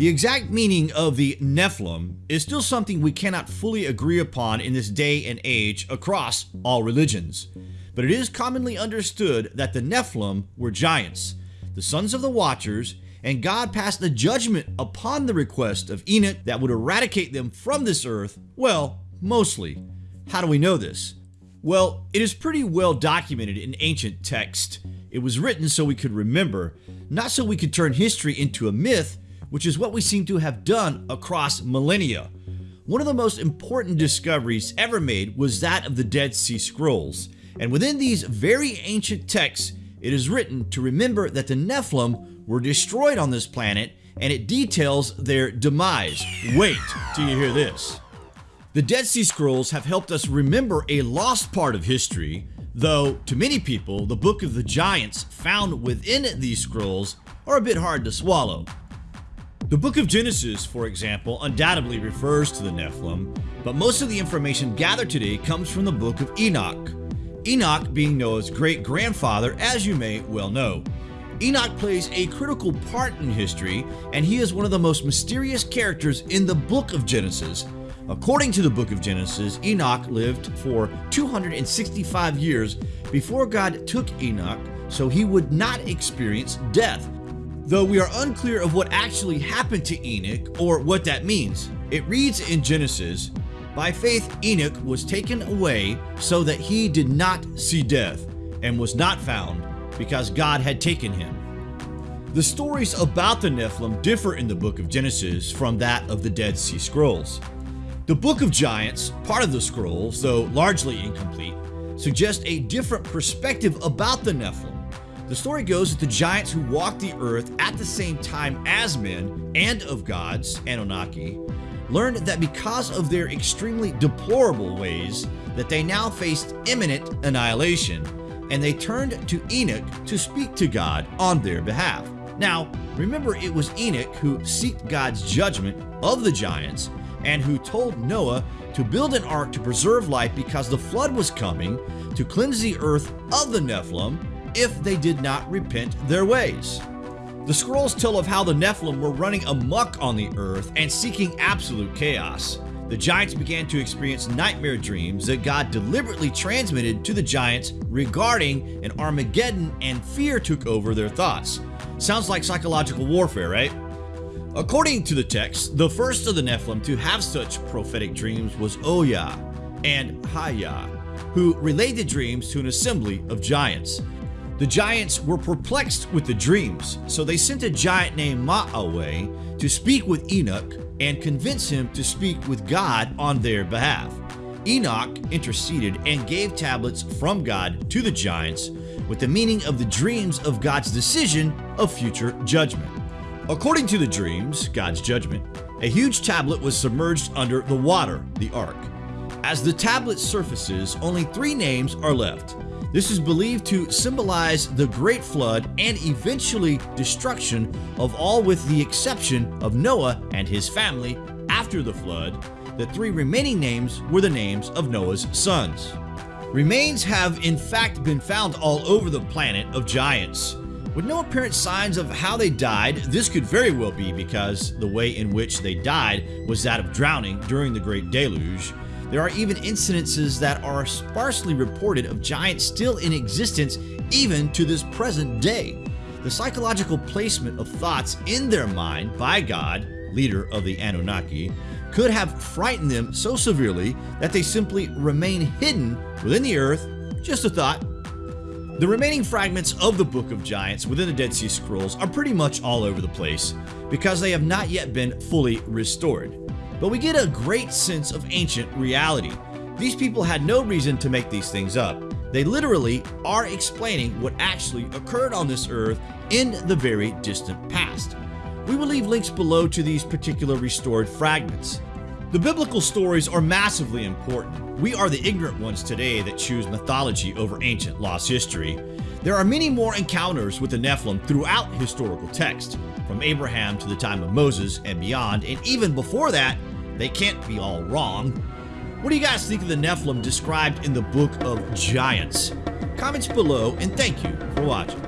The exact meaning of the Nephilim is still something we cannot fully agree upon in this day and age across all religions. But it is commonly understood that the Nephilim were giants, the sons of the Watchers, and God passed a judgment upon the request of Enoch that would eradicate them from this earth, well, mostly. How do we know this? Well, it is pretty well documented in ancient text. It was written so we could remember, not so we could turn history into a myth, which is what we seem to have done across millennia. One of the most important discoveries ever made was that of the Dead Sea Scrolls, and within these very ancient texts, it is written to remember that the Nephilim were destroyed on this planet and it details their demise. Wait till you hear this. The Dead Sea Scrolls have helped us remember a lost part of history, though to many people, the Book of the Giants found within these scrolls are a bit hard to swallow. The Book of Genesis, for example, undoubtedly refers to the Nephilim, but most of the information gathered today comes from the Book of Enoch. Enoch being Noah's great-grandfather, as you may well know. Enoch plays a critical part in history, and he is one of the most mysterious characters in the Book of Genesis, According to the book of Genesis, Enoch lived for 265 years before God took Enoch so he would not experience death. Though we are unclear of what actually happened to Enoch or what that means. It reads in Genesis, By faith Enoch was taken away so that he did not see death and was not found because God had taken him. The stories about the Nephilim differ in the book of Genesis from that of the Dead Sea Scrolls. The Book of Giants, part of the scrolls, though largely incomplete, suggests a different perspective about the Nephilim. The story goes that the giants who walked the earth at the same time as men and of gods, Anunnaki, learned that because of their extremely deplorable ways that they now faced imminent annihilation and they turned to Enoch to speak to God on their behalf. Now, remember it was Enoch who sought God's judgment of the giants and who told Noah to build an ark to preserve life because the flood was coming to cleanse the earth of the Nephilim if they did not repent their ways. The scrolls tell of how the Nephilim were running amuck on the earth and seeking absolute chaos. The giants began to experience nightmare dreams that God deliberately transmitted to the giants regarding an Armageddon and fear took over their thoughts. Sounds like psychological warfare, right? According to the text, the first of the Nephilim to have such prophetic dreams was Ohyah and Hahyah, who relayed the dreams to an assembly of giants. The giants were perplexed with the dreams, so they sent a giant named Mahawai to speak with Enoch and convince him to speak with God on their behalf. Enoch interceded and gave tablets from God to the giants with the meaning of the dreams of God's decision of future judgment. According to the dreams, God's judgment, a huge tablet was submerged under the water, the ark. As the tablet surfaces, only three names are left. This is believed to symbolize the great flood and eventually destruction of all with the exception of Noah and his family after the flood. The three remaining names were the names of Noah's sons. Remains have in fact been found all over the planet of giants. With no apparent signs of how they died, this could very well be because the way in which they died was that of drowning during the Great Deluge. There are even incidences that are sparsely reported of giants still in existence even to this present day. The psychological placement of thoughts in their mind by God, leader of the Anunnaki, could have frightened them so severely that they simply remain hidden within the earth, just a thought, the remaining fragments of the Book of Giants within the Dead Sea Scrolls are pretty much all over the place because they have not yet been fully restored. But we get a great sense of ancient reality. These people had no reason to make these things up. They literally are explaining what actually occurred on this earth in the very distant past. We will leave links below to these particular restored fragments. The biblical stories are massively important. We are the ignorant ones today that choose mythology over ancient lost history. There are many more encounters with the Nephilim throughout historical text, from Abraham to the time of Moses and beyond, and even before that, they can't be all wrong. What do you guys think of the Nephilim described in the Book of Giants? Comments below, and thank you for watching.